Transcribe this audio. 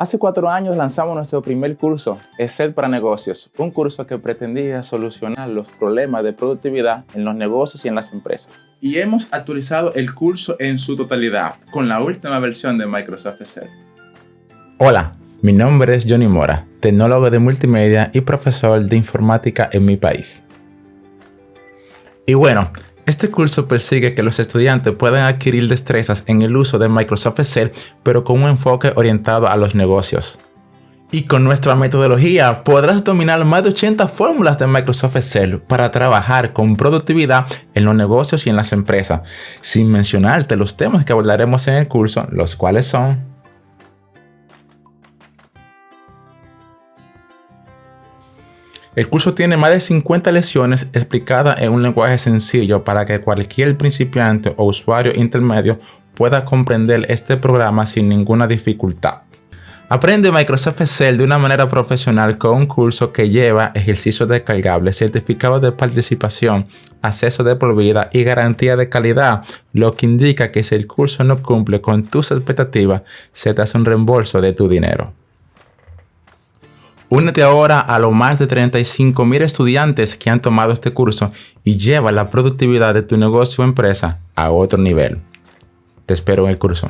Hace cuatro años lanzamos nuestro primer curso, ESET para negocios, un curso que pretendía solucionar los problemas de productividad en los negocios y en las empresas. Y hemos actualizado el curso en su totalidad con la última versión de Microsoft Excel. Hola, mi nombre es Johnny Mora, tecnólogo de multimedia y profesor de informática en mi país. Y bueno, este curso persigue que los estudiantes puedan adquirir destrezas en el uso de Microsoft Excel, pero con un enfoque orientado a los negocios. Y con nuestra metodología podrás dominar más de 80 fórmulas de Microsoft Excel para trabajar con productividad en los negocios y en las empresas, sin mencionarte los temas que abordaremos en el curso, los cuales son El curso tiene más de 50 lecciones explicadas en un lenguaje sencillo para que cualquier principiante o usuario intermedio pueda comprender este programa sin ninguna dificultad. Aprende Microsoft Excel de una manera profesional con un curso que lleva ejercicios descargables, certificados de participación, acceso de por vida y garantía de calidad, lo que indica que si el curso no cumple con tus expectativas, se te hace un reembolso de tu dinero. Únete ahora a los más de 35.000 estudiantes que han tomado este curso y lleva la productividad de tu negocio o empresa a otro nivel. Te espero en el curso.